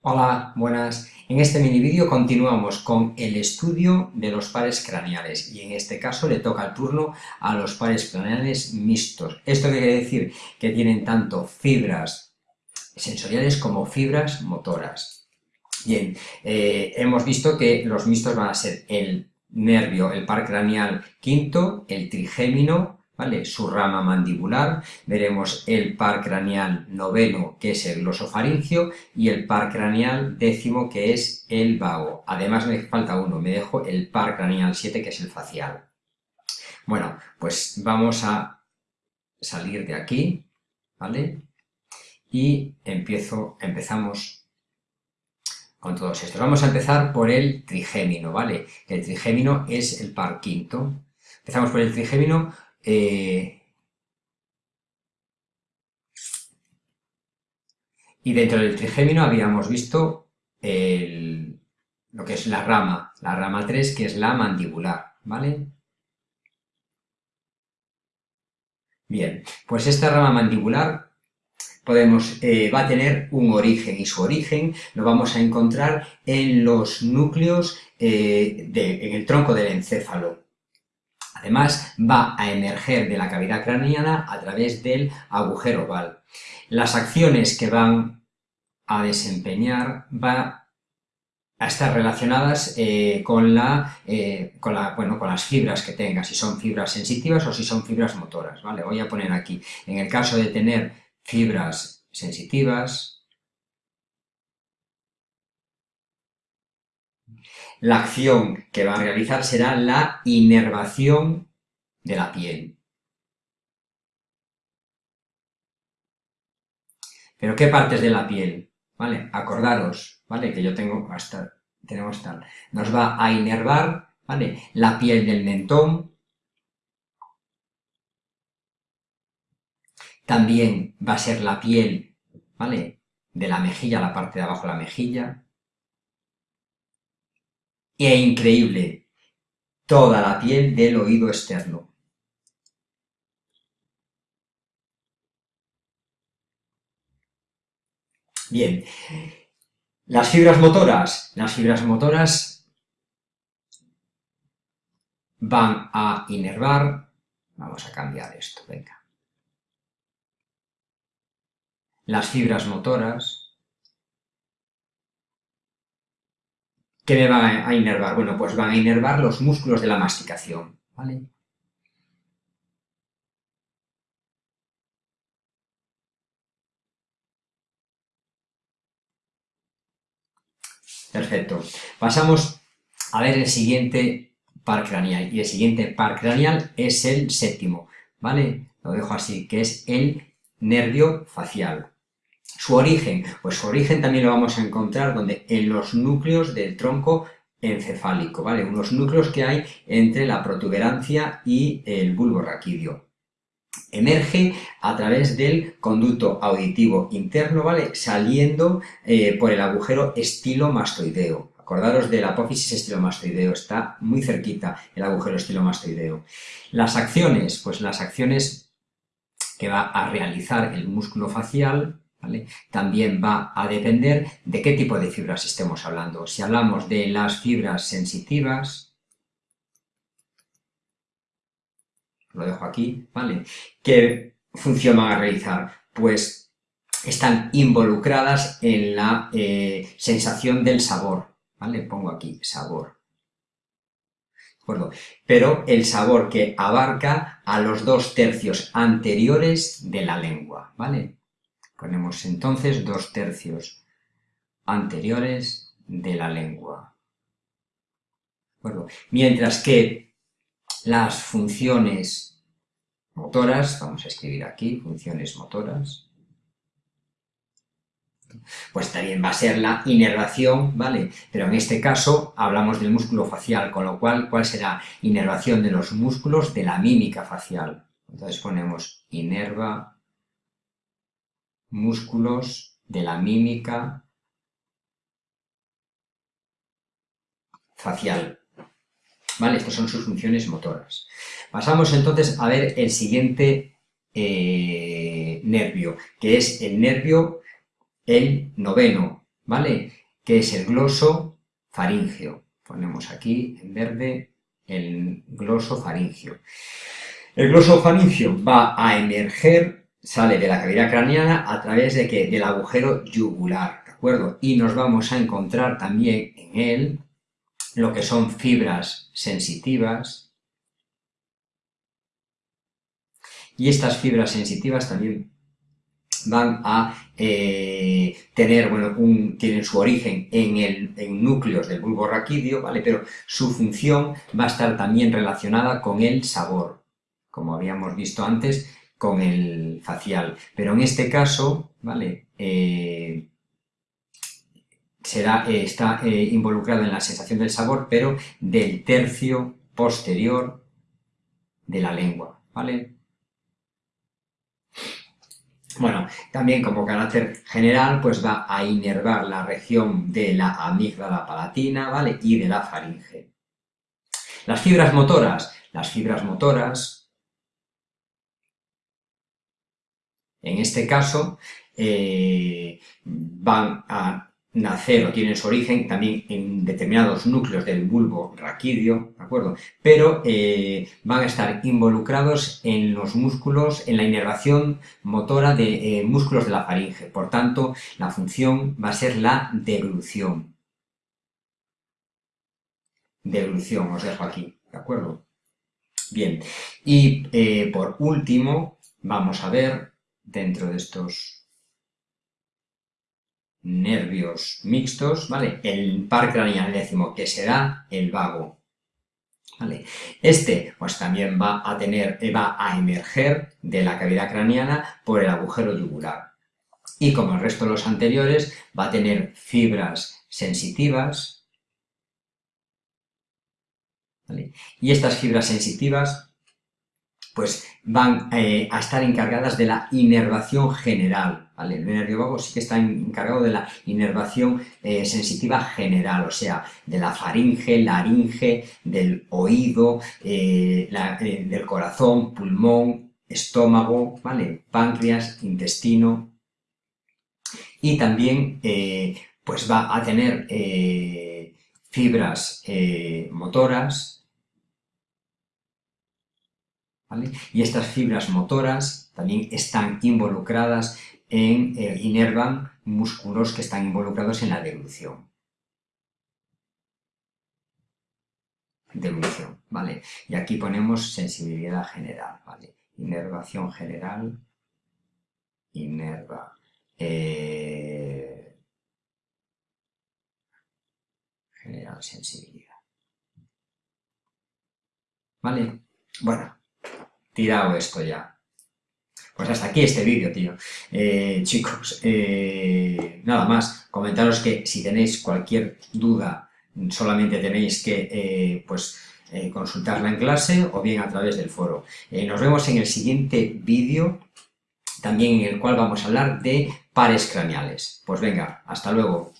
Hola, buenas. En este mini vídeo continuamos con el estudio de los pares craneales y en este caso le toca el turno a los pares craneales mixtos. ¿Esto quiere decir? Que tienen tanto fibras sensoriales como fibras motoras. Bien, eh, hemos visto que los mixtos van a ser el nervio, el par craneal quinto, el trigémino, ¿vale? Su rama mandibular, veremos el par craneal noveno, que es el glosofaringio, y el par craneal décimo, que es el vago. Además me falta uno, me dejo el par craneal 7, que es el facial. Bueno, pues vamos a salir de aquí, ¿vale? Y empiezo, empezamos con todos estos. Vamos a empezar por el trigémino, ¿vale? El trigémino es el par quinto. Empezamos por el trigémino, eh, y dentro del trigémino habíamos visto lo que es la rama, la rama 3, que es la mandibular, ¿vale? Bien, pues esta rama mandibular eh, va a tener un origen, y su origen lo vamos a encontrar en los núcleos, eh, en el tronco del encéfalo. Además, va a emerger de la cavidad craneana a través del agujero oval. Las acciones que van a desempeñar van a estar relacionadas eh, con, eh, con, la, bueno, con las fibras que tenga, si son fibras sensitivas o si son fibras motoras. ¿vale? Voy a poner aquí, en el caso de tener fibras sensitivas, La acción que va a realizar será la inervación de la piel. ¿Pero qué partes de la piel? ¿Vale? Acordaros, ¿vale? Que yo tengo hasta, tenemos tal. Nos va a inervar, ¿vale? La piel del mentón. También va a ser la piel, ¿vale? De la mejilla, la parte de abajo de la mejilla e increíble, toda la piel del oído externo. Bien, las fibras motoras, las fibras motoras van a inervar, vamos a cambiar esto, venga. Las fibras motoras ¿Qué me van a inervar? Bueno, pues van a inervar los músculos de la masticación, ¿vale? Perfecto. Pasamos a ver el siguiente par craneal. Y el siguiente par craneal es el séptimo, ¿vale? Lo dejo así, que es el nervio facial. Su origen, pues su origen también lo vamos a encontrar donde en los núcleos del tronco encefálico, ¿vale? Unos núcleos que hay entre la protuberancia y el bulbo raquídeo. Emerge a través del conducto auditivo interno, ¿vale? Saliendo eh, por el agujero estilomastoideo. Acordaros del apófisis estilomastoideo, está muy cerquita el agujero estilomastoideo. Las acciones, pues las acciones que va a realizar el músculo facial, también va a depender de qué tipo de fibras estemos hablando. Si hablamos de las fibras sensitivas, lo dejo aquí, ¿vale? ¿Qué función van a realizar? Pues están involucradas en la eh, sensación del sabor, ¿vale? Pongo aquí sabor. Pero el sabor que abarca a los dos tercios anteriores de la lengua, ¿vale? Ponemos entonces dos tercios anteriores de la lengua. Mientras que las funciones motoras, vamos a escribir aquí, funciones motoras, pues también va a ser la inervación, ¿vale? Pero en este caso hablamos del músculo facial, con lo cual, ¿cuál será? Inervación de los músculos de la mímica facial. Entonces ponemos inerva músculos de la mímica facial. ¿Vale? Estas son sus funciones motoras. Pasamos entonces a ver el siguiente eh, nervio, que es el nervio, el noveno, ¿vale? Que es el gloso faringio. Ponemos aquí en verde el gloso faringio. El gloso faringio va a emerger, sale de la cavidad craneana a través de que Del agujero yugular, ¿de acuerdo? Y nos vamos a encontrar también en él lo que son fibras sensitivas, y estas fibras sensitivas también van a eh, tener, bueno, un, tienen su origen en, el, en núcleos del bulbo raquídeo, ¿vale? Pero su función va a estar también relacionada con el sabor, como habíamos visto antes, con el facial. Pero en este caso, ¿vale? Eh, será, eh, está involucrado en la sensación del sabor, pero del tercio posterior de la lengua, ¿vale? Bueno, también como carácter general, pues va a inervar la región de la amígdala palatina, ¿vale? Y de la faringe. Las fibras motoras. Las fibras motoras, en este caso, eh, van a nacer o tienen su origen también en determinados núcleos del bulbo raquídeo, ¿de acuerdo? Pero eh, van a estar involucrados en los músculos, en la inervación motora de eh, músculos de la faringe. Por tanto, la función va a ser la deglución. Deglución, os dejo aquí, ¿de acuerdo? Bien, y por último, vamos a ver, dentro de estos nervios mixtos, ¿vale? El par craneal décimo, que será el vago, ¿vale? Este, pues también va a tener, va a emerger de la cavidad craneana por el agujero yugular. Y como el resto de los anteriores, va a tener fibras sensitivas, ¿vale? Y estas fibras sensitivas pues van eh, a estar encargadas de la inervación general. El nervio vago sí que está encargado de la inervación eh, sensitiva general, o sea, de la faringe, laringe, del oído, eh, del corazón, pulmón, estómago. Páncreas, intestino, y también pues va a tener fibras motoras, y estas fibras motoras también están involucradas en, eh, inervan músculos que están involucrados en la deglución. Deglución, ¿vale? Y aquí ponemos sensibilidad general, ¿vale? Inervación general, inerva, eh, general sensibilidad. ¿Vale? Bueno, tirado esto ya. Pues hasta aquí este vídeo, tío. Eh, chicos, eh, nada más. Comentaros que si tenéis cualquier duda, solamente tenéis que eh, pues, consultarla en clase o bien a través del foro. nos vemos en el siguiente vídeo, también en el cual vamos a hablar de pares craneales. Pues venga, hasta luego.